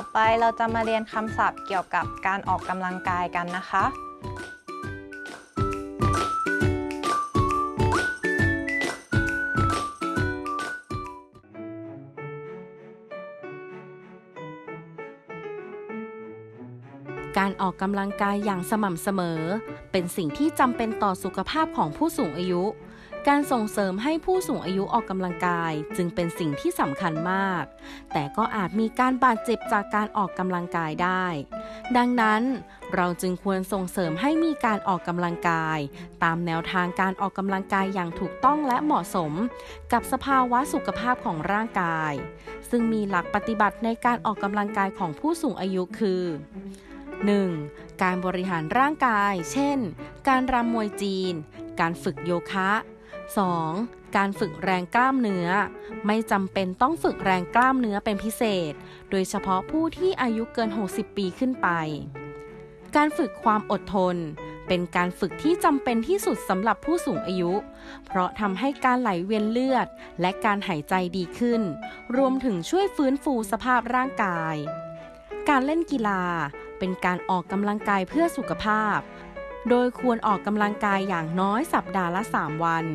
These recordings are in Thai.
อไปเราจะมาเรียนคำศัพท์เกี่ยวกับการออกกำลังกายกันนะคะ การออกกำลังกายอย่างสม่ำเสมอ เป็นสิ่งที่จำเป็นต่อสุขภาพของผู้สูงอายุ การส่งเสริมให้ผู้สูงอายุออกกำลังกายจึงเป็นสิ่งที่สำคัญมาก แต่ก็อาจมีการบาดเจ็บจากการออกกำลังกายได้ ดังนั้นเราจึงควรส่งเสริมให้มีการออกกำลังกาย ตามแนวทางการออกกำลังกายอย่างถูกต้องและเหมาะสม กับสภาวะสุขภาพของร่างกาย ซึ่งมีหลักปฏิบัติในการออกกำลังกายของผู้สูงอายุคือ 1. การบริหารร่างกาย เช่น การรำมวยจีน การฝึกโยคะ 2. การฝึกแรงกล้ามเนื้อ ไม่จำเป็นต้องฝึกแรงกล้ามเนื้อเป็นพิเศษ โดยเฉพาะผู้ที่อายุเกิน 60 ปีขึ้นไป การฝึกความอดทน เป็นการฝึกที่จำเป็นที่สุดสำหรับผู้สูงอายุ เพราะทำให้การไหลเวียนเลือด และการหายใจดีขึ้น รวมถึงช่วยฟื้นฟูสภาพร่างกาย การเล่นกีฬา เป็นการออกกำลังกายเพื่อสุขภาพโดยควรออกกำลังกายอย่างน้อยสัปดาห์ละ 3 วัน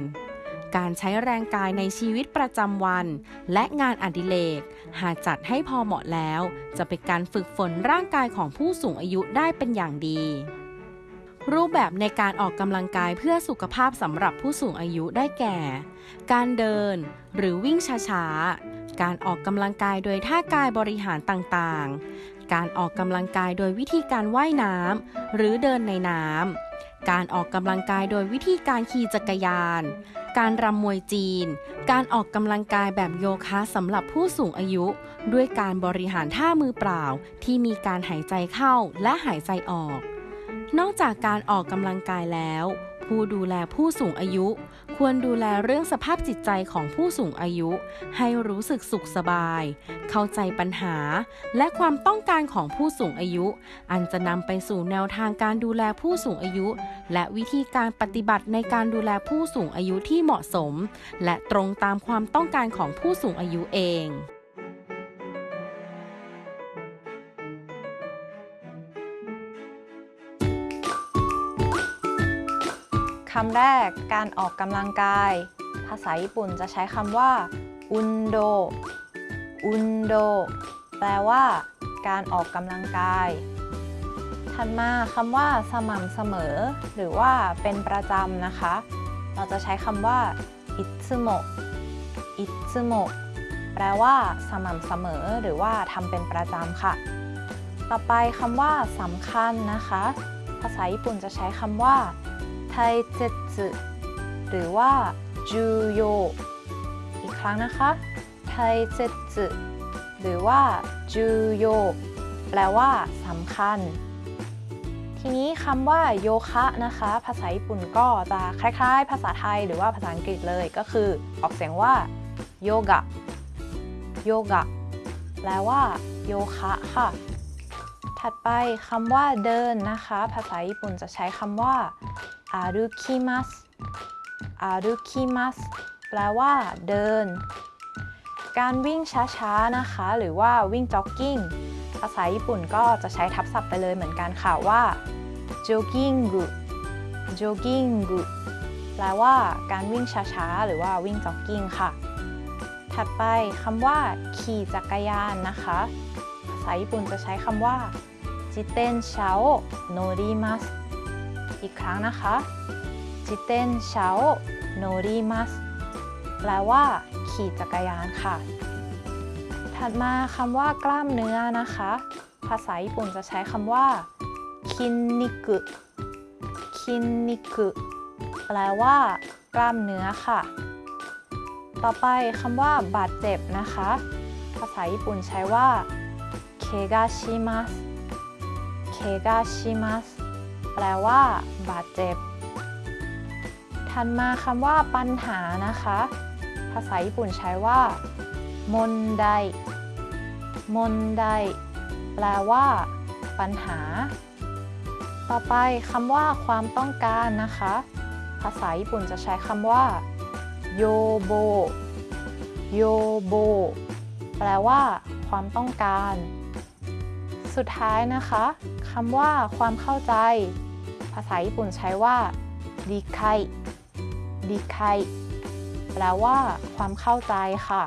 การใช้แรงกายในชีวิตประจำวัน และงานอดิเรก หากจัดให้พอเหมาะแล้ว จะเป็นการฝึกฝนร่างกายของผู้สูงอายุได้เป็นอย่างดี รูปแบบในการออกกำลังกายเพื่อสุขภาพสำหรับผู้สูงอายุได้แก่ การเดินหรือวิ่งช้าๆ การออกกำลังกายโดยท่ากายบริหารต่างๆ การออกกำลังกายโดยวิธีการว่ายน้ำหรือเดินในน้ำ การออกกำลังกายโดยวิธีการขี่จักรยาน การรำมวยจีน การออกกำลังกายแบบโยคะสำหรับผู้สูงอายุ ด้วยการบริหารท่ามือเปล่าที่มีการหายใจเข้าและหายใจออก นอกจากการออกกำลังกายแล้ว ผู้ดูแลผู้สูงอายุ ควรดูแลเรื่องสภาพจิตใจของผู้สูงอายุ ให้รู้สึกสุขสบาย เข้าใจปัญหา และความต้องการของผู้สูงอายุ อันจะนำไปสู่แนวทางการดูแลผู้สูงอายุ และวิธีการปฏิบัติในการดูแลผู้สูงอายุที่เหมาะสม และตรงตามความต้องการของผู้สูงอายุเอง คำแรกการออกกำลังกาย ภาษาญี่ปุ่นจะใช้คำว่าอุนโดอุนโดแปลว่า การออกกำลังกาย ถัดมาคำว่าสม่ำเสมอ หรือว่าเป็นประจำนะคะ เราจะใช้คำว่าอิซึโมอิซึโมแปลว่า สม่ำเสมอ หรือว่าทำเป็นประจำค่ะ ต่อไปคำว่าสำคัญนะคะ ภาษาญี่ปุ่นจะใช้คำว่า ไทเจสึหรือว่าจูโยอีกครั้งนะคะไทเจสึหรือว่าจูโยแปลว่าสำคัญ ทีนี้คำว่าโยคะนะคะ ภาษาญี่ปุ่นก็จะคล้ายๆ ภาษาไทยหรือว่าภาษาอังกฤษเลยก็คือออกเสียงว่าโยกะโยกะแปลว่าโยคะค่ะ ถัดไปคำว่าเดินนะคะ ภาษาญี่ปุ่นจะใช้คำว่า อารุคิมัสอารุคิมัสแปลว่า เดิน การวิ่งช้าๆนะคะ หรือว่าวิ่งจ็อกกิ้งภาษาญี่ปุ่นก็จะใช้ทับศัพท์ไปเลยเหมือนกันค่ะว่าโจกิ้งกุโจกิ้งกุแปลว่า การวิ่งช้าๆ หรือว่าวิ่งจ็อกกิ้งค่ะ ถัดไปคำว่าขี่จักรยานนะคะ ภาษาญี่ปุ่นจะใช้คำว่าจิเตนชาโอโนริมัส อีกครั้งนะคะจิเตนชาโอโนริมัสแปลว่า ขี่จักรยานค่ะ ถัดมาคำว่ากล้ามเนื้อนะคะ ภาษาญี่ปุ่นจะใช้คำว่าคินนิกุคินนิกุแปลว่า กล้ามเนื้อค่ะ ต่อไปคำว่า บาดเจ็บนะคะ ภาษาญี่ปุ่นใช้ว่าเคกาชิมัสเคกาชิมัส แปลว่า บาดเจ็บ ถัดมาคำว่า ปัญหานะคะ ภาษาญี่ปุ่นใช้ว่า มนไดมนไดแปลว่า ปัญหา ต่อไปคำว่า ความต้องการนะคะ ภาษาญี่ปุ่นจะใช้คำว่าโยโบโยโบแปลว่า ความต้องการ สุดท้ายนะคะคำว่าความเข้าใจ ภาษาญี่ปุ่นใช้ว่าดีไคดีไคแปลว่าความเข้าใจค่ะ